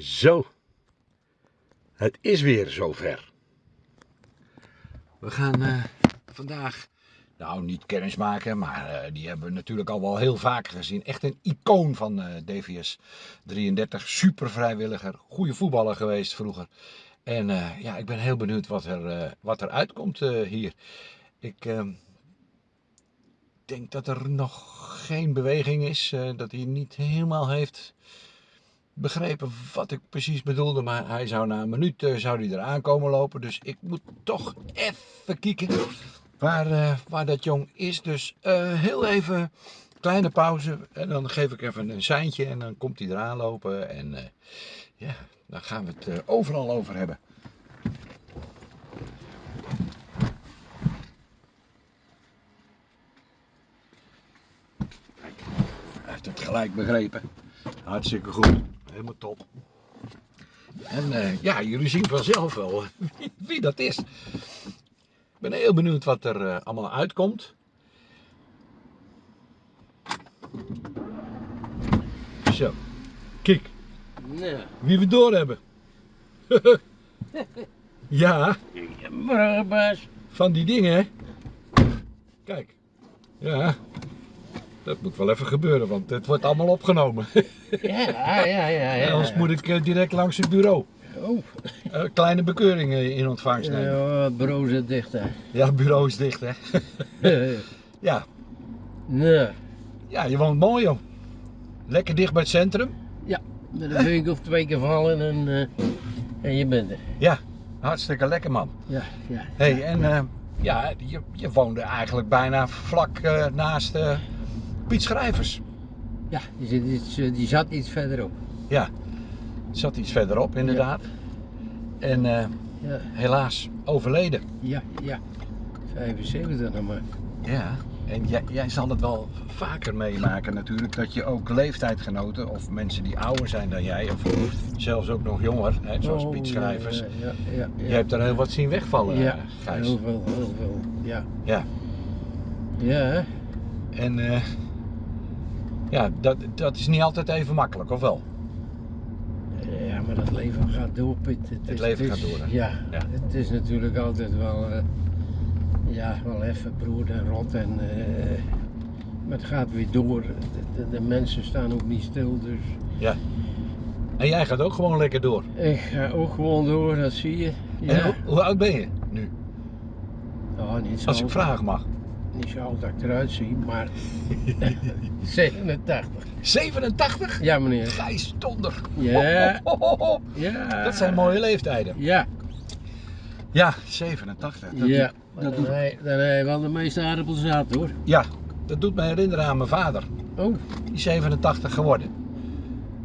Zo, het is weer zover. We gaan eh, vandaag, nou niet kennis maken, maar eh, die hebben we natuurlijk al wel heel vaak gezien. Echt een icoon van eh, DVS 33, super vrijwilliger, goede voetballer geweest vroeger. En ja, ik ben heel benieuwd wat er, wat er uitkomt hier. Ik ehm, denk dat er nog geen beweging is, dat hij niet helemaal heeft begrepen wat ik precies bedoelde, maar hij zou na een minuut eh, zou hij eraan komen lopen. Dus ik moet toch even kijken waar, eh, waar dat jong is. Dus eh, heel even kleine pauze en dan geef ik even een seintje en dan komt hij eraan lopen. En ja, dan gaan we het overal over hebben. Hij heeft het gelijk begrepen. Hartstikke goed. Helemaal top. En eh, ja, jullie zien vanzelf wel wie, wie dat is. Ik ben heel benieuwd wat er eh, allemaal uitkomt. Zo, kijk, Nou, wie we door hebben. ja, van die dingen, hè? Kijk, ja, dat moet wel even gebeuren, want het wordt allemaal opgenomen. Ja, ja, ja, ja. Anders moet ik eh, direct langs het bureau. Oh, Eh, kleine bekeuring eh, in ontvangst nemen. ja, het bureau zit dicht hè. Ja, het bureau is dicht, hè? ja. nou, ja, je woont mooi, joh. Lekker dicht bij het centrum. ja, met een week of twee keer vallen en, eh, en je bent er. Ja, hartstikke lekker, man. Ja, ja. hey, en ja, je, je woonde eigenlijk bijna vlak naast Piet Schrijvers. Ja, die, iets, eh, die zat iets verderop. Ja, zat iets verderop, inderdaad. En eh, Ja, helaas overleden. ja, ja. 75 nog maar. Ja, en jij, jij zal het wel vaker meemaken natuurlijk, dat je ook leeftijdgenoten of mensen die ouder zijn dan jij, of zelfs ook nog jonger, hè, zoals Oh, Piet Schrijvers, Ja, ja, ja. je hebt er heel wat zien wegvallen, Ja, eh, Gijs. heel veel, heel veel. Ja. Ja, Ja, en eh, ja, dat, dat is niet altijd even makkelijk, of wel? Ja, maar dat leven gaat door, Piet. Het, is- leven het is- gaat door, hè? Ja, Ja. het is natuurlijk altijd wel, eh, ja, wel even brood en rot. En, eh, maar het gaat weer door. De, de, de mensen staan ook niet stil, dus Ja. En jij gaat ook gewoon lekker door. ik ga ook gewoon door, dat zie je. En Ja, hoe, hoe oud ben je nu? oh, niet zo Als ik vragen mag. Niet zo oud dat ik eruit zie, maar 87. 87? Ja, meneer. Gijs Donder. Ja. Ho, ho, ho, ho. Ja. Dat zijn mooie leeftijden. Ja, Ja, 87. Dat ja. doet- dat dan doet, dan wel de meeste aardappels zat hoor. ja, dat doet me herinneren aan mijn vader. Oh, Die is 87 geworden.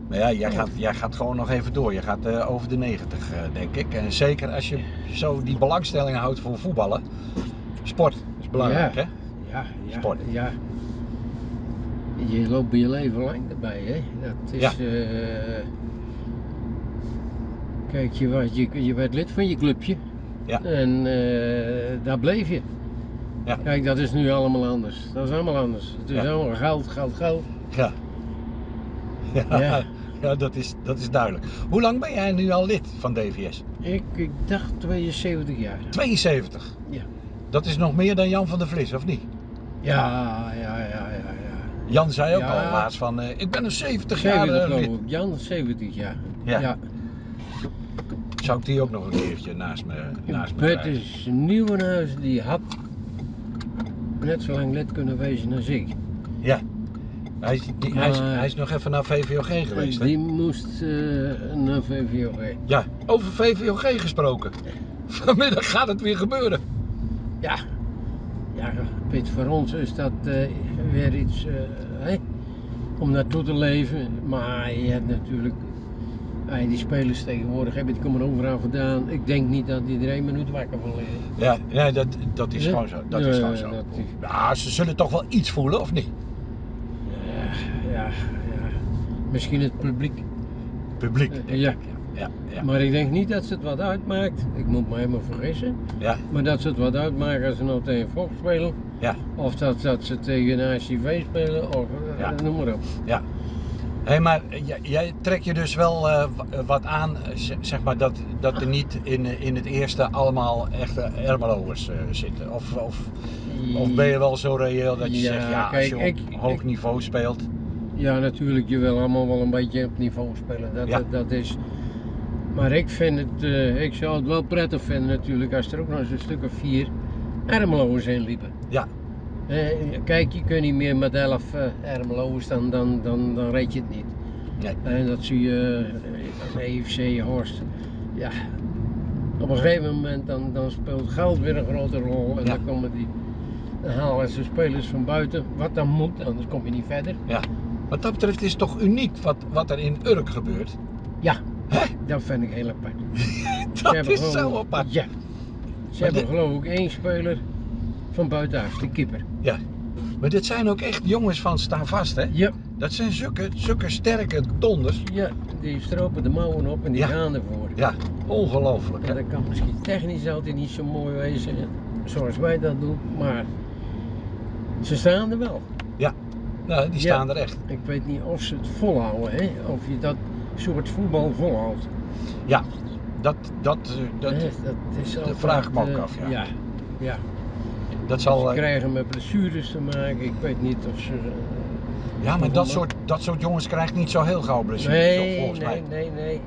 Maar ja, jij gaat, jij gaat gewoon nog even door. Je gaat eh, over de 90, eh, denk ik. En zeker als je zo die belangstelling houdt voor voetballen. Sport belangrijk, Ja. hè? Ja, ja, Sport. ja. Je loopt je leven lang erbij, hè? Dat is. Ja. eh, kijk, je, was, je, je werd lid van je clubje. Ja. En eh, daar bleef je. Ja. Kijk, dat is nu allemaal anders. Dat is allemaal anders. Het is Ja. allemaal geld, geld, geld. Ja. Ja, Ja. ja dat, is, dat is duidelijk. Hoe lang ben jij nu al lid van DVS? Ik, ik dacht 72 jaar. 72. Ja. Dat is nog meer dan Jan van der Vlis, of niet? Ja, ja, ja, ja, ja. Jan zei ook Ja. al laatst van, eh, ik ben een 70 jaar 70 eh, lid. Jan, 70 jaar. Ja. ja. Zou ik die ook nog een keertje naast me, naast me is Nieuwenhuis, die had net zo lang lid kunnen wezen als ik. Ja. Hij die, hij, is, Maar- hij is nog even naar VVOG geweest. hè? Die moest eh, naar VVOG. Ja, over VVOG gesproken. Vanmiddag gaat het weer gebeuren. Ja, ja, Piet, voor ons is dat eh, weer iets eh, om naartoe te leven. Maar je hebt natuurlijk, eh, die spelers tegenwoordig hebben die komen overal vandaan. Ik denk niet dat iedereen een minuut wakker van liggen. Ja, ja dat, dat is Ja. gewoon zo. Dat is Ja, gewoon zo. dat is- Ja, ze zullen toch wel iets voelen, of niet? Ja, ja, ja. Misschien het publiek. Publiek. Ik. Ja. Maar ik denk niet dat ze het wat uitmaakt. Ik moet me helemaal vergissen. ja, Maar dat ze het wat uitmaken als ze nou tegen Fox spelen. ja, Of dat, dat ze tegen een ACV spelen. Of eh, Ja. noem maar op. ja. Hé, maar jij, jij trekt je dus wel eh, wat aan, zeg maar, dat, dat er niet in, in het eerste allemaal echte Ermeloers eh, zitten? Of, of, of ben je wel zo reëel dat je Ja, zegt, ja, als kijk, je op ik- hoog niveau speelt, Ja, natuurlijk, je wil allemaal wel een beetje op niveau spelen. Dat, Ja. dat, dat is... Maar ik vind het, eh, ik zou het wel prettig vinden natuurlijk als er ook nog eens een stuk of vier Ermeloers in liepen. Ja. Eh, kijk, je kunt niet meer met elf Ermeloers, dan, dan, dan, dan red je het niet. Nee. En dat zie je aan EFC Horst. Ja, op een gegeven moment dan, dan speelt geld weer een grote rol en Ja. dan komen die, dan halen ze spelers van buiten, wat dan moet, anders kom je niet verder. wat dat betreft is het toch uniek wat, wat er in Urk gebeurt? Ja, Dat vind ik heel apart. Dat is zo apart. Ja. Ze Maar hebben dit- geloof ik één speler van buitenaf, de keeper. Maar dit zijn ook echt jongens van staan vast, hè? Ja, Dat zijn zulke, zulke sterke donders. ja, die stropen de mouwen op en die Ja. gaan ervoor. Ja, ongelooflijk, hè? dat kan misschien technisch altijd niet zo mooi wezen, zoals wij dat doen, maar ze staan er wel. Nou, die staan er echt. Ik weet niet of ze het volhouden, hè? of je dat soort voetbal volhoudt. Dat, dat, eh, dat, dat is altijd, vraag me ook eh, af, ja. ja. ja. dat Ze zal... eh, krijgen met blessures te maken, ik weet niet of ze... Ja, maar dat soort, dat soort jongens krijgt niet zo heel gauw blessures, Nee, volgens nee, mij. nee, nee.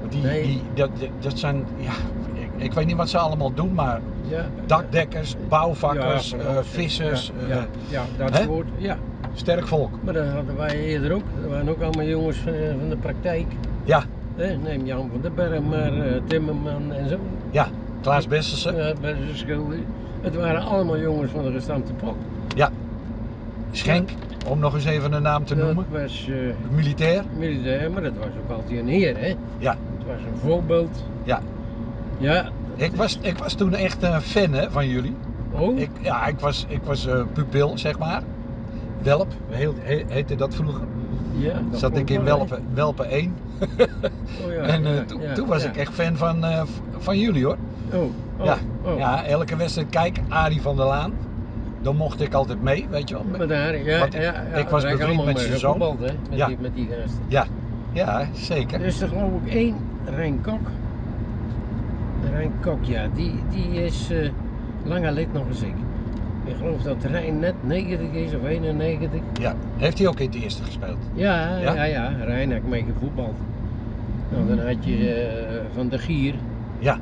Want Die, nee. die, dat, dat zijn, ja, ik, ik weet niet wat ze allemaal doen, maar Ja, dakdekkers, bouwvakkers, ja, ja, vissers, Ja, ja, ja, dat soort. Ja, sterk volk. maar dat hadden wij eerder ook. Er waren ook allemaal jongens van, eh, van de praktijk. Ja. Hè, neem Jan van den Berg maar, eh, Timmerman en zo. Ja, Klaas Besselsen, Ja, schulden. Het waren allemaal jongens van de gestampte pot. Schenk, om nog eens even een naam te Dat noemen. was eh, Militair, militair, maar dat was ook altijd een heer, hè? Ja. Het was een voorbeeld. Ja. Ja. ik was, ik was toen echt een fan hè, van jullie. Oh, Ik, ja, ik was, ik was eh, pupil, zeg maar. Welp, heel, heette dat vroeger. ja. dat Zat ik in wel, Welpen, Welpen 1. hè? Oh, ja, en eh, ja, toen, ja, toen was ja. ik echt fan van, eh, van jullie hoor. Oh, oh, Ja, oh. Ja, elke wedstrijd kijk, Arie van der Laan. Dan mocht ik altijd mee, weet je wel. Maar daar, ja, Want ja, ik- ja, ik was bevriend met zijn zoon. hè, met, Ja. die, met die gasten. Ja, zeker. Er is er geloof ik één, Rijn Kok. Rijn Kok, ja, die, die is eh, langer lid nog als ik. Ik geloof dat Rijn net 90 is of 91. Ja. Heeft hij ook in het eerste gespeeld? Ja, Ja? ja, ja, Rijn heb ik mee gevoetbald. Nou, dan had je eh, Van de Gier, Ja.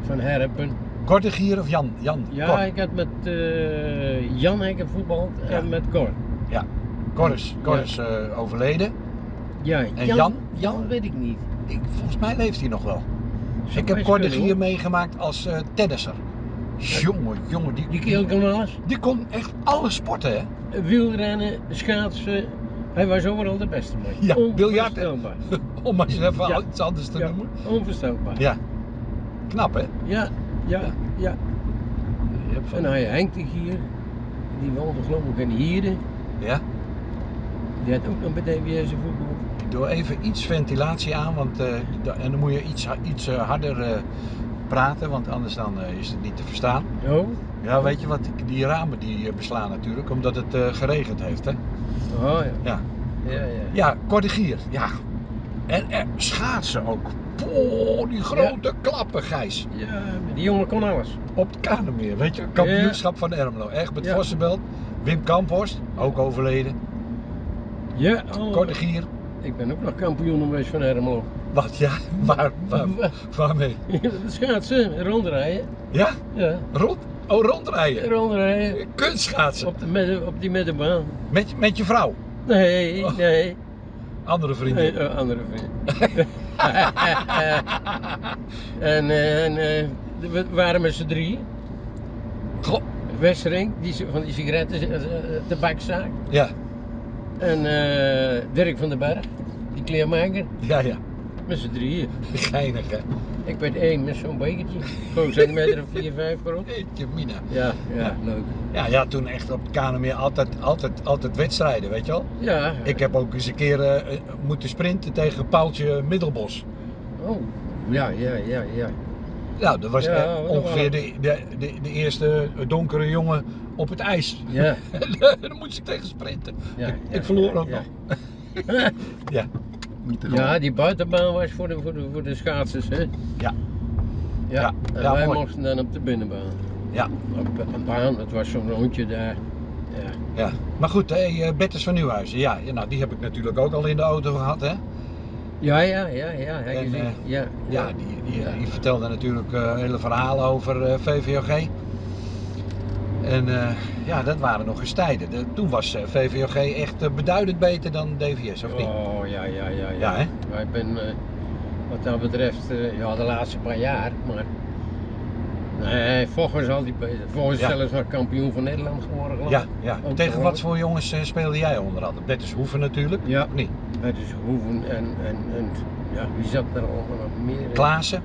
Van Herpen. Korte Gier of Jan? Jan. Ja, Cor. ik had met eh, Jan heb ik gevoetbald Ja. en met Cor. Cor is, Cor is eh, overleden. Ja, En Jan? Jan weet ik niet. Ik, volgens mij leeft hij nog wel. Zou ik heb Cor de Gier meegemaakt als tennisser. Jongen, jongen, die, Die kerel kon alles. die kon echt alle sporten, hè? Wielrennen, schaatsen. Hij was overal de beste man. Ja, biljart. Om maar eens even Ja. iets anders te Ja, noemen. onvoorstelbaar. Ja. Knap, hè? Ja, ja, ja. Je hebt van- En hij Henk de Gier, die woonde geloof ik in Hieren. Ja. Die had ook nog bij DWS voetbal. Ik doe even iets ventilatie aan, want, eh, en dan moet je iets, iets eh, harder eh, praten, want anders dan, eh, is het niet te verstaan. Oh, Ja, weet je wat, die- ramen die eh, beslaan natuurlijk, omdat het eh, geregend heeft, hè? oh ja. Ja. Ja, ja. Ja, Cordigier, ja. En schaatsen ook. Poh, die grote klappen, Gijs. Ja, die jongen kon alles. Op het Kanemeer, weet je, kampioenschap van Ermelo. Echt met. Vossenbelt. Wim Kamphorst, ook overleden. Ja, oh, ik ben ook nog kampioen geweest van Ermelo. Wat, ja, waar, waar, waarmee? Schaatsen, rondrijden. Ja, Ja, rond, oh, rondrijden. rondrijden. Kunstschaatsen. Op, de midden, op die middenbaan. Met, met je vrouw, Nee, Oh. nee. andere vrienden. Nee, eh, andere vriend. en eh, en eh, we waren met z'n drie. Goh, Westering, die, van die sigaretten, eh, eh, tabakzaak. ja, En eh, Dirk van den Berg, die kleermaker. ja, ja. Met z'n drieën. Geinig, hè. Ik ben één met zo'n bekertje. Gewoon centimeter of 4, 5 groot. Jeetje, mina. Ja, ja, Ja. leuk. Ja, ja, toen echt op het Kanemeer altijd, altijd, altijd wedstrijden, weet je wel. Ja. Ik heb ook eens een keer eh, moeten sprinten tegen Paaltje Middelbos. Oh, ja, ja, ja, ja. Nou, dat was Ja, ongeveer de, de, de, de eerste donkere jongen op het ijs. Ja, Daar moest ik tegen sprinten. ja. ik, ik verloor ook nog. Ja. Niet te Ja, die buitenbaan was voor de, voor de, voor de schaatsers, hè? Ja. Ja, Ja, en ja, wij mooi. mochten dan op de binnenbaan. Ja. Op een baan, het was zo'n rondje daar. Ja. Ja. Maar goed, hey, eh, Bertus van Nieuwhuizen, ja, nou, die heb ik natuurlijk ook al in de auto gehad. Hè? Ja, ja, ja, ja, En, eh, ja, Ja, die, die, vertelde natuurlijk eh, hele verhalen over eh, VVOG. En eh, ja, dat waren nog eens tijden. De- toen was eh, VVOG echt eh, beduidend beter dan DVS, of niet? Oh, ja, ja, ja. Ja, hè? Wij ben, eh, wat dat betreft, ja, de laatste paar jaar, maar... Nee, Vocht was altijd beter. Vocht is Ja. zelfs nog kampioen van Nederland geworden, Ja, ik. ja. Ook Tegen wat voor jongens speelde jij onder andere? Bertus Hoeven natuurlijk, Ja. of niet? Is Hoeven en, en, en ja, wie zat er allemaal nog meer? Klaassen?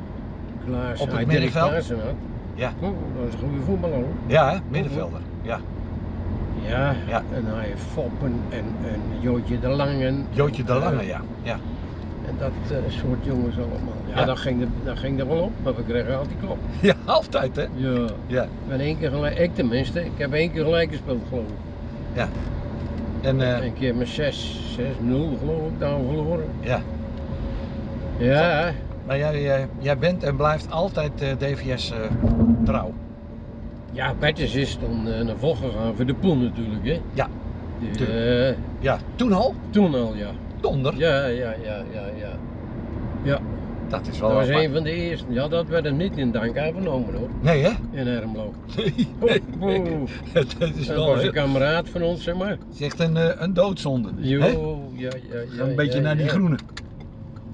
Klaas. op het middenveld? Klaassen. Ja. Oh, dat is een goede voetballer hoor. Ja, hè? middenvelder. Ja. Ja, Ja. en hij heeft Foppen en, en Jootje de Langen. Jootje de Lange, ja. ja. En dat eh, soort jongens allemaal. Ja, Ja. Dat, ging er, dat ging er wel op, maar we kregen altijd klop. Ja, altijd hè? Ja. Ja. Ik ben één keer gelijk, ik tenminste, ik heb één keer gelijk gespeeld geloof ik. ja. En eh, Een keer met 6, 6-0 geloof ik dan verloren. ja. Ja, Maar jij, jij bent en blijft altijd eh, DVS eh, trouw. ja Bertjes is toen eh, naar voren gegaan voor de pool natuurlijk hè. Ja, Die, eh, Ja, toen al? toen al ja. Donder. Ja, ja, ja, ja, ja. Ja, Dat is wel dat was apart. een van de eerste. Ja, dat werd hem niet in dank aangenomen hoor, Nee hè? in Ermelo. Nee, nee, oh. Dat is Dat wel was heel- een kameraad van ons, zeg maar. het is echt een, een doodzonde. Jo, hè? ja, ja, ja. Ga een beetje ja, naar die ja. groene.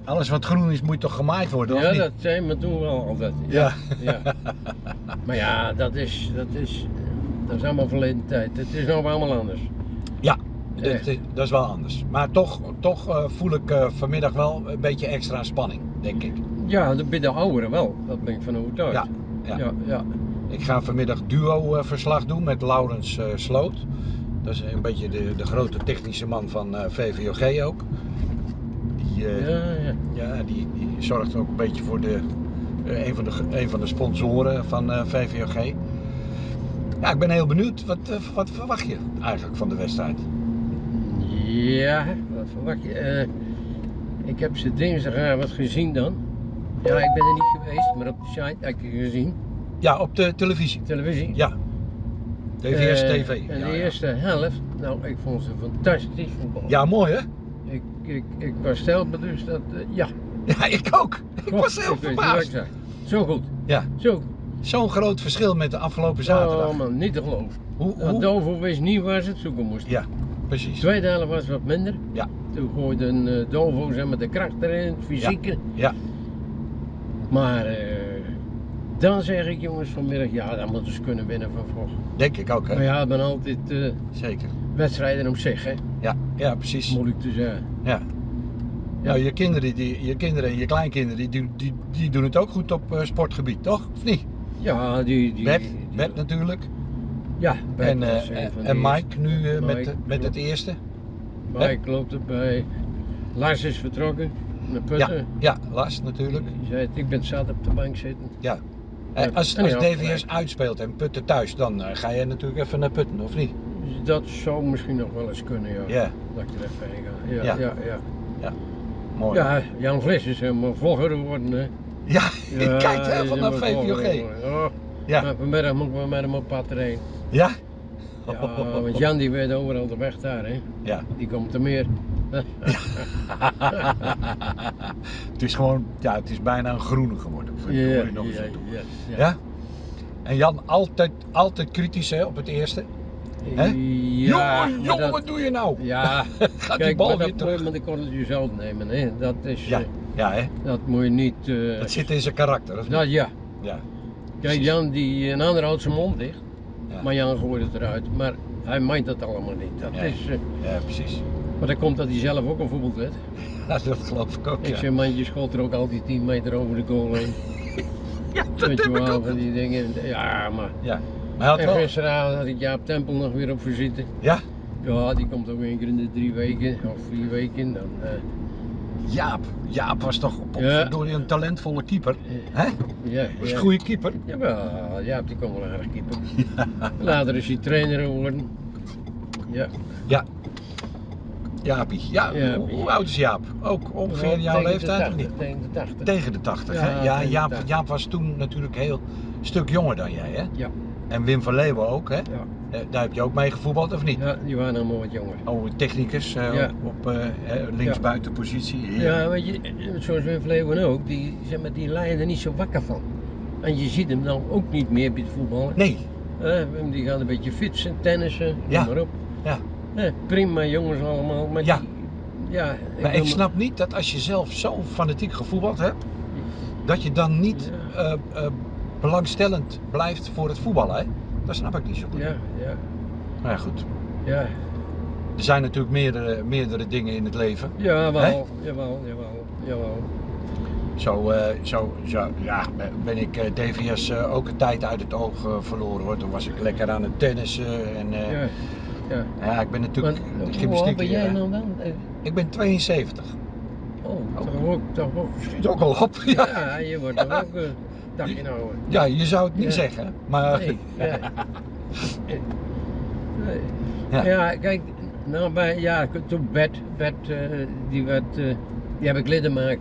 Alles wat groen is moet toch gemaaid worden, of Ja, niet? dat zijn we toen wel altijd. Ja. ja. Maar ja, dat is, dat is, dat is allemaal verleden tijd. Het is nou allemaal anders. Ja, dat, Echt. is- dat is wel anders. Maar toch, toch eh, voel ik eh, vanmiddag wel een beetje extra spanning, denk ik. Ja, bij de ouderen wel. Dat ben ik van overtuigd. Ja, ja. ja, ja. Ik ga vanmiddag duo-verslag doen met Laurens eh, Sloot. Dat is een beetje de, de grote technische man van eh, VVOG ook. Ja, die, die zorgt ook een beetje voor de, eh, een, van de, een van de sponsoren van eh, VVOG. Ja, ik ben heel benieuwd. Wat, eh, wat verwacht je eigenlijk van de wedstrijd? Ja, wat verwacht je? Ik heb ze dinsdagavond gezien dan. Ja, ik ben er niet geweest, maar op de site heb ik gezien. Ja, op de televisie. Televisie. Ja. DVS TV. En ja, de ja. eerste helft, nou, ik vond ze fantastisch voetbal. ja, mooi hè? Ik, ik, was stelbaar dus dat, eh, ja. Ja, ik ook. Ik was heel ik verbaasd. Zo goed, Ja, zo zo'n groot verschil met de afgelopen zaterdag. Oh man, niet te geloven. Hoe, hoe? Dovo wist niet waar ze het zoeken moesten. Ja, precies. tweede helft was wat minder. Ja. Toen gooide een eh, Dovo zeg maar, de kracht erin, het fysieke. Ja, Maar eh, dan zeg ik jongens vanmiddag, ja dan moeten ze kunnen winnen van Vocht. denk ik ook Maar hè? ja, ik ben altijd Zeker. wedstrijden op zich, hè. Ja, ja precies. Moeilijk te zeggen. Ja. Ja. Nou, je kinderen, die, je kinderen en je kleinkinderen, die, doen- die, die doen het ook goed op eh, sportgebied, toch? Of niet? Ja, die... die, natuurlijk. Ja, Bert En, van en Mike nu eh, met, met het eerste. Mike loopt erbij. Lars is vertrokken Ja, Putten. ja, Lars natuurlijk. Die zei, ik ben zat op de bank zitten. Ja. Ja, als als ja, DVS uitspeelt en Putten thuis, dan ga je natuurlijk even naar Putten, of niet? Dat zou misschien nog wel eens kunnen, ja. Ja, Dat ik er even heen ga. Ja, Ja. ja, ja. mooi. Ja, Jan Vlis is helemaal vlogger geworden, hè. Ja, ik kijk helemaal vlogger VVOG. Oh, Ja, vanmiddag moeten we met hem op pad erheen. ja? Ja, want Jan die weet overal de weg daar, hè. Ja. Die komt er meer. het is gewoon, ja, het is bijna een groene geworden. Ja, ja, ja. Ja? En Jan altijd, altijd kritisch hè, op het eerste. Hè? Ja, jongen, maar jongen, dat- wat doe je nou? Ja, Gaat die kijk, bal maar weer dat moet je zelf nemen, hè. Dat is, Ja, eh, ja hè? dat moet je niet... eh, Dat zit in zijn karakter, of niet? dat, ja. Ja. Kijk. Jan die, een ander houdt zijn mond dicht, Ja. maar Jan gooit het eruit. Maar hij meent dat allemaal niet. Dat Ja. is, eh, Ja, precies. maar dat komt dat hij zelf ook een voetbal werd. Ja, dat geloof ik ook, Ik ja. zeg, mandje schot er ook altijd 10 meter over de goal heen. Ja, dat Weet je heb ik wel, ook. van die dingen. Ja, maar... Ja. Maar hij had En wel... gisteravond had ik Jaap Tempel nog weer op visite. Ja, Ja, die komt ook één keer in de drie weken of vier weken. Dan, eh, Jaap. Jaap was toch op, Ja. door een talentvolle keeper. Hè? ja, Was ja. een goede keeper. Jawel, Jaap die kon wel aardig keeper. Later is hij trainer geworden. Ja, Ja. Jaapie. Ja, Jaapie. hoe oud is Jaap? Ook ongeveer jouw leeftijd of 80, niet? Tegen de 80. Tegen de 80, Ja, hè? Ja, Jaap, 80. Jaap was toen natuurlijk heel stuk jonger dan jij, hè? Ja. En Wim van Leeuwen ook, hè? Ja. Eh, Daar heb je ook mee gevoetbald, of niet? ja, die waren allemaal wat jonger. Oh, technicus eh, Ja. op, op eh, eh, linksbuitenpositie. Ja, weet je, zoals Wim Vleeuwen ook, die, zeg maar, die er niet zo wakker van. En je ziet hem dan ook niet meer bij het voetballen. Nee, die gaan een beetje fietsen, tennissen, Ja. maar op. ja. Eh, prima jongens allemaal, maar Ja. die, ja, Maar wil ik snap niet dat als je zelf zo fanatiek gevoetbald hebt, dat je dan niet Ja. eh, eh, belangstellend blijft voor het voetballen. Hè? Dat snap ik niet zo goed. Ja, ja, Maar ja, goed. ja. Er zijn natuurlijk meerdere, meerdere dingen in het leven. Jawel, Hè? jawel, jawel, jawel. Zo, eh, zo, zo ja, ben ik DVS ook een tijd uit het oog verloren hoor. Toen was ik lekker aan het tennissen en Ja, ja. ja, ik ben natuurlijk hoe oud gymnastiek. ben jij eh, nou dan? Eh, ik ben 72. Oh, Oh. toch ook, toch ook. Schiet ook al op. Ja. Ja, je wordt er ook een dagje nou. ja, je zou het niet Ja. zeggen, maar Nee, ja. Nee. Ja. Ja. kijk, nou bij, ja, toen Bert, Bert eh, die, werd, eh, die heb ik lid gemaakt.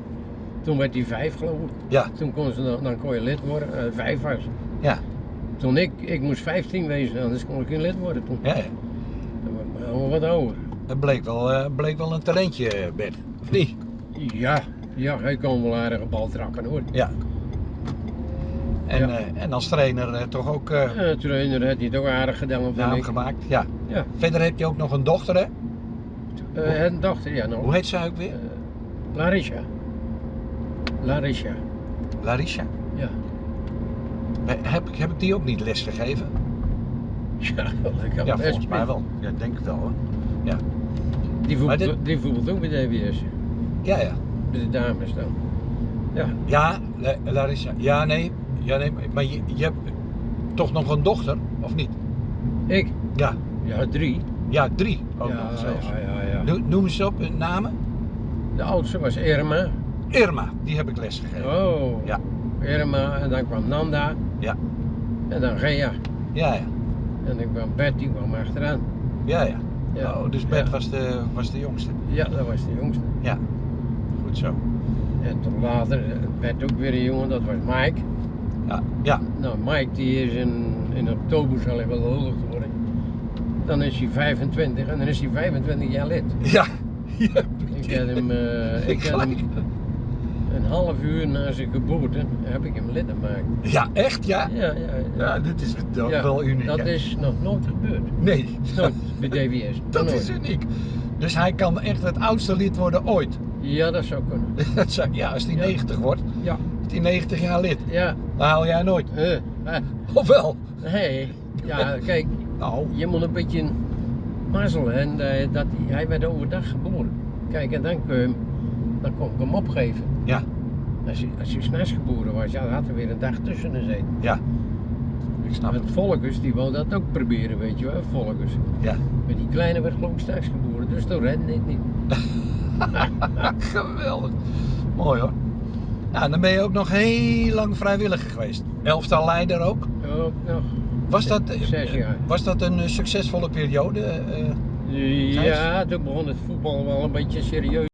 Toen werd hij vijf geloof ik. ja, Toen kon, ze, dan, dan kon je lid worden, eh, vijf was. ja, Toen ik, ik moest 15 wezen, anders kon ik geen lid worden toen. ja, wat ouder. Het bleek wel, eh, bleek wel een talentje, Bert. Of niet? Ja, ja, hij kon wel aardige bal trappen hoor. Ja. En, Ja. eh, en als trainer eh, toch ook Ja, trainer had hij het ook aardig gedaan, naam gemaakt. Ja. Ja, Verder heb je ook nog een dochter, hè? uh, een dochter, ja nog. Hoe heet zij ook weer? Larissa. Larissa, Larissa. ja. Heb, ik- heb ik die ook niet les gegeven? Ja, dat kan Ja, volgens mij wel. Ja, denk ik wel hoor. Die Maar voetbalt, dit- die voetbalt ook bij de DWS, Ja, ja. bij de dames dan. Ja, Ja, La- Larissa. Ja, nee. Ja, nee. Maar je, je hebt toch nog een dochter, of niet? ik? Ja. Ja, drie. Ja, drie ook ja, nog zelfs. ja, ja, ja. No- Noem eens op hun namen. De oudste was Irma. Irma, die heb ik les gegeven. Oh. Ja. Irma, en dan kwam Nanda. Ja. En dan Gea. Ja, ja. En dan kwam Bert, die kwam achteraan. Ja, ja. Ja. Oh, dus Bert Ja. was, de, was de jongste. Ja, dat was de jongste. Ja. Goed zo. En toen later werd ook weer een jongen, dat was Mike. Ja. Ja. Nou, Mike die is in, in oktober zal hij wel huldig worden. Dan is hij 25 en dan is hij 25 jaar lid. Ja. ja. Ik heb hem, eh, ik heb hem half uur na zijn geboorte heb ik hem lid gemaakt. Ja, echt ja? Ja, ja, Ja, dit is wel, Ja, wel uniek. Dat hè? is nog nooit gebeurd. Nee, Nooit bij DWS. dat Nooit. is uniek. Dus hij kan echt het oudste lid worden ooit. Ja, dat zou kunnen. Dat zou- ja, als hij Ja. 90 wordt, Ja, is hij 90 jaar lid. ja. Dan haal jij nooit. eh, Of wel? nee, ja, kijk, Nou, je moet een beetje mazzelen. En dat hij, hij werd overdag geboren. Kijk, en dan, kun je hem, dan kon ik hem opgeven. ja, Als hij, als hij s'nachts geboren was, ja, dan had er weer een dag tussen gezeten. ja. Ik snap Het het. Volkers, die wou dat ook proberen, weet je wel, Volkers. Ja. Maar die kleine werd geloof ik s'nachts geboren, dus toen redde het niet. Geweldig. Mooi hoor. Nou, dan ben je ook nog heel lang vrijwilliger geweest. Elftal leider ook. Ook nog. Was dat, eh, Zes jaar. was dat een eh, succesvolle periode? eh? Ja, toen begon het voetbal wel een beetje serieus.